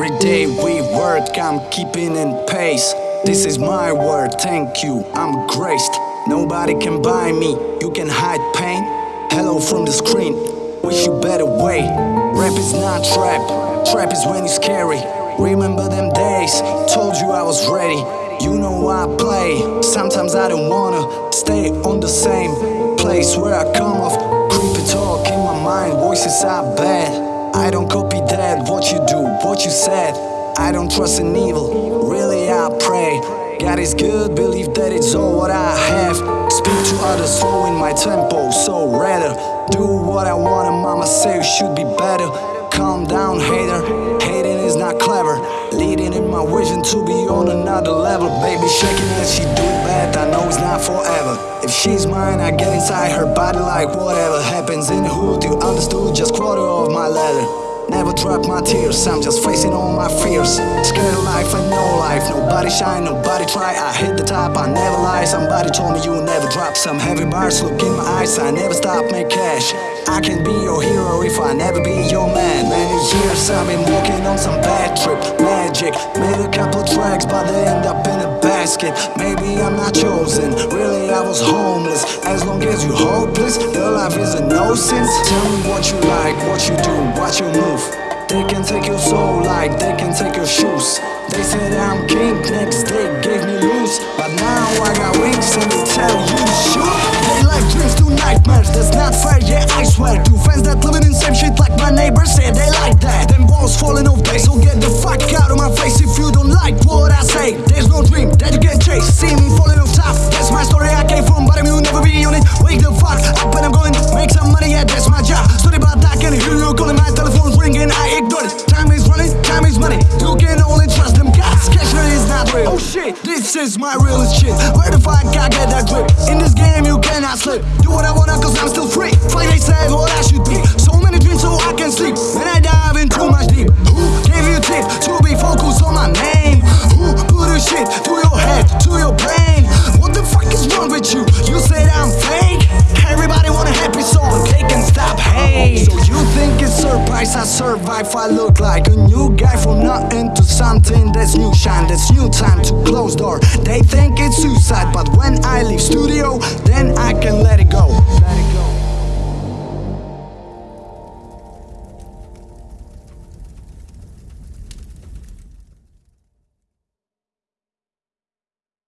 Every day we work, I'm keeping in pace. This is my word, thank you, I'm graced. Nobody can buy me, you can hide pain. Hello from the screen, wish you better way. Rap is not trap, trap is when you scary. Remember them days, told you I was ready. You know I play, sometimes I don't wanna stay on the same place where I come off. Creepy talk in my mind, voices are bad. I don't copy that, what you do, what you said. I don't trust in evil, really I pray. God is good, believe that it's all what I have. Speak to others, slow in my tempo, so rather do what I want. And mama say should be better. Calm down, hater. Hating is not clever. My vision to be on another level. Baby shaking as she do bad, I know it's not forever. If she's mine, I get inside her body like whatever happens in the hood. You understood just quarter of my letter. Never drop my tears, I'm just facing all my fears. Scared of life and no life, nobody shine, nobody try. I hit the top, I never lie. Somebody told me you never drop. Some heavy bars look in my eyes, I never stop, make cash. I can be your hero if I never be your man. Many years I've been working on some bad trip, magic. Made a couple tracks, but they end up in a basket. Maybe I'm not chosen, really I was homeless. As long as you hopeless, your life is a no sense. Tell me what you like, what you do, what you move. They can take your soul like they can take your shoes. They said I'm king, next day gave me loose. But now I got wings and they tell you shoot. They like dreams to nightmares, that's not fair, yeah, I swear. Two fans that living in same shit like my neighbors say they like that. Them walls falling off, they so get the fuck out of my face if you don't like what I say. There's no dream chase. See me falling off top, that's my story I came from, I'm will never be on it. Wake the fuck up and I'm going make some money, yeah, that's my job. Sorry about that, can hear you calling, my telephone's ringing, I ignore it. Time is running, time is money. You can only trust them guys. Cash money is not real. Oh shit, this is my realest shit. Where the fuck I get that grip? In this game, you cannot slip. Do what I wanna, cause I'm still free. They said, what I should be. vibe I look like a new guy from nothing to something That's new shine, that's new time to close door. They think it's suicide, but when I leave studio